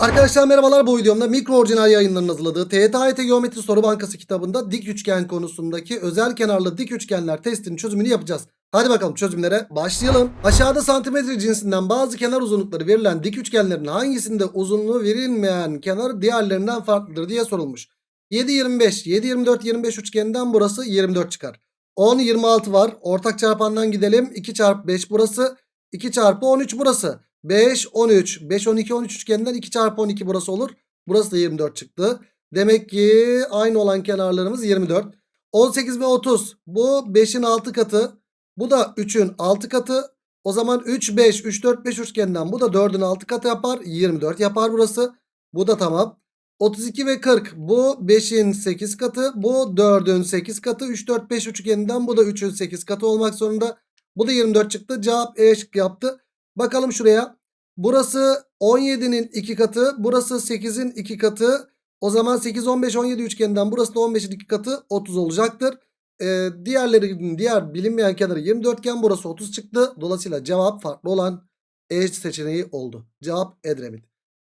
Arkadaşlar merhabalar bu videomda mikro orijinal yayınlarının hazırladığı TYT Geometri Soru Bankası kitabında dik üçgen konusundaki özel kenarlı dik üçgenler testinin çözümünü yapacağız. Hadi bakalım çözümlere başlayalım. Aşağıda santimetre cinsinden bazı kenar uzunlukları verilen dik üçgenlerin hangisinde uzunluğu verilmeyen kenar diğerlerinden farklıdır diye sorulmuş. 7 25 7 24 25 üçgeninden burası 24 çıkar. 10 26 var. Ortak çarpandan gidelim. 2 çarpı 5 burası. 2 çarpı 13 burası. 5 13 5 12 13 üçgeninden 2 çarpı 12 burası olur. Burası da 24 çıktı. Demek ki aynı olan kenarlarımız 24. 18 ve 30 bu 5'in 6 katı. Bu da 3'ün 6 katı. O zaman 3 5 3 4 5 üçgeninden bu da 4'ün 6 katı yapar. 24 yapar burası. Bu da tamam. 32 ve 40 bu 5'in 8 katı. Bu 4'ün 8 katı. 3 4 5 üçgeninden bu da 3'ün 8 katı olmak zorunda. Bu da 24 çıktı. Cevap E şıkkı yaptı. Bakalım şuraya. Burası 17'nin 2 katı. Burası 8'in 2 katı. O zaman 8, 15, 17 üçgeninden burası da 15'in 2 katı 30 olacaktır. Ee, diğerlerinin diğer bilinmeyen kenarı 24 iken burası 30 çıktı. Dolayısıyla cevap farklı olan E seçeneği oldu. Cevap Edremit.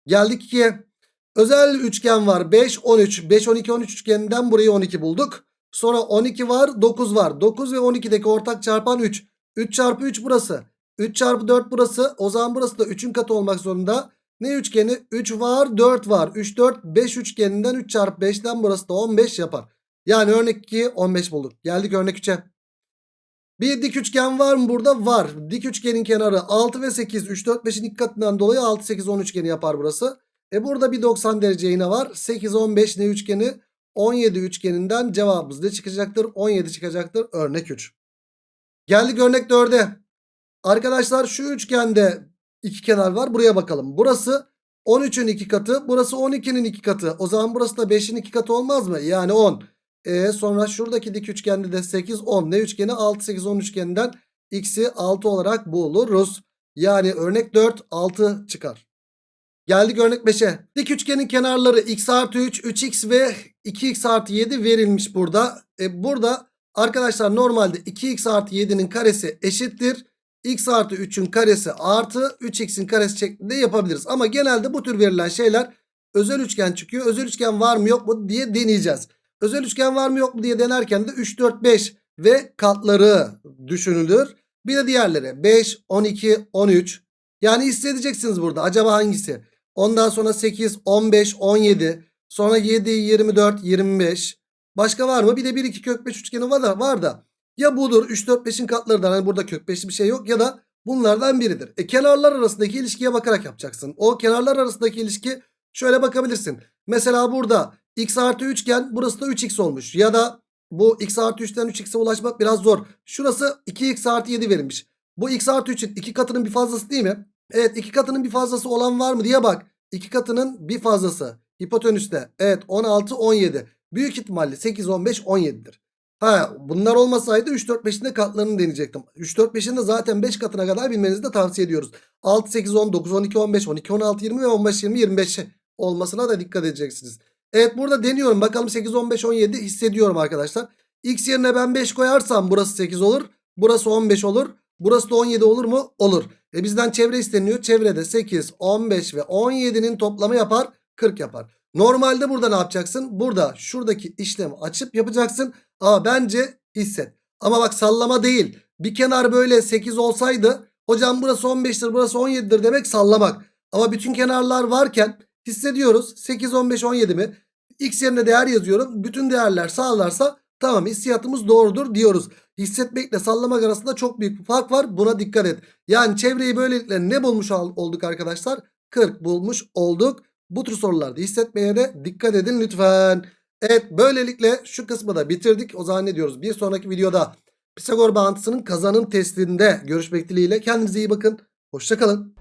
Geldik 2'ye. Özel üçgen var 5, 13. 5, 12, 13 üçgeninden burayı 12 bulduk. Sonra 12 var 9 var. 9 ve 12'deki ortak çarpan 3. 3 çarpı 3 burası. 3 çarpı 4 burası. O zaman burası da 3'ün katı olmak zorunda. Ne üçgeni? 3 var 4 var. 3 4 5 üçgeninden 3 çarpı 5'ten burası da 15 yapar. Yani örnek 2 15 bulduk. Geldik örnek 3'e. Bir dik üçgen var mı burada? Var. Dik üçgenin kenarı 6 ve 8. 3 4 5'in ilk katından dolayı 6 8 10 üçgeni yapar burası. E burada bir 90 derece yine var. 8 15 ne üçgeni? 17 üçgeninden cevabımız ne çıkacaktır? 17 çıkacaktır. Örnek 3. Geldik örnek 4'e. Arkadaşlar şu üçgende iki kenar var. Buraya bakalım. Burası 13'ün iki katı. Burası 12'nin iki katı. O zaman burası da 5'in iki katı olmaz mı? Yani 10. E sonra şuradaki dik üçgende de 8 10. Ne üçgeni? 6 8 10 üçgeninden x'i 6 olarak buluruz. Yani örnek 4 6 çıkar. Geldik örnek 5'e. Dik üçgenin kenarları x artı 3, 3x ve 2x artı 7 verilmiş burada. E burada arkadaşlar normalde 2x artı 7'nin karesi eşittir. X artı 3'ün karesi artı 3x'in karesi şeklinde yapabiliriz. Ama genelde bu tür verilen şeyler özel üçgen çıkıyor. Özel üçgen var mı yok mu diye deneyeceğiz. Özel üçgen var mı yok mu diye denerken de 3, 4, 5 ve katları düşünülür. Bir de diğerleri 5, 12, 13. Yani hissedeceksiniz burada acaba hangisi? Ondan sonra 8, 15, 17. Sonra 7, 24, 25. Başka var mı? Bir de 1, 2 kök 5 üçgeni var da. Var da. Ya budur 3, 4, 5'in katlarından. Hani burada kök 5'li bir şey yok. Ya da bunlardan biridir. E kenarlar arasındaki ilişkiye bakarak yapacaksın. O kenarlar arasındaki ilişki şöyle bakabilirsin. Mesela burada x artı 3 iken burası da 3x olmuş. Ya da bu x artı 3'ten 3x'e ulaşmak biraz zor. Şurası 2x artı 7 verilmiş. Bu x artı 3'ün iki katının bir fazlası değil mi? Evet iki katının bir fazlası olan var mı diye bak. İki katının bir fazlası. Hipotenüste. Evet 16 17. Büyük ihtimalle 8 15 17'dir. Ha bunlar olmasaydı 3 4 5'in de katlarını deneyecektim. 3 4 5'in de zaten 5 katına kadar bilmenizi de tavsiye ediyoruz. 6 8 10 9 12 15 12 16 20 ve 15 20 25 olmasına da dikkat edeceksiniz. Evet burada deniyorum. Bakalım 8 15 17 hissediyorum arkadaşlar. X yerine ben 5 koyarsam burası 8 olur. Burası 15 olur. Burası da 17 olur mu? Olur. E bizden çevre isteniyor. Çevrede 8, 15 ve 17'nin toplamı yapar. 40 yapar. Normalde burada ne yapacaksın? Burada şuradaki işlemi açıp yapacaksın. Ama bence hisset. Ama bak sallama değil. Bir kenar böyle 8 olsaydı hocam burası 15'tir burası 17'dir demek sallamak. Ama bütün kenarlar varken hissediyoruz. 8, 15, 17 mi? X yerine değer yazıyorum. Bütün değerler sağlarsa tamam hissiyatımız doğrudur diyoruz. Hissetmekle sallamak arasında çok büyük bir fark var. Buna dikkat et. Yani çevreyi böylelikle ne bulmuş olduk arkadaşlar? 40 bulmuş olduk. Bu tür sorularda hissetmeye de dikkat edin lütfen. Evet böylelikle şu kısmı da bitirdik. O zaman ne diyoruz? Bir sonraki videoda Pisagor bağıntısının kazanım testinde görüşmek dileğiyle. Kendinize iyi bakın. Hoşçakalın.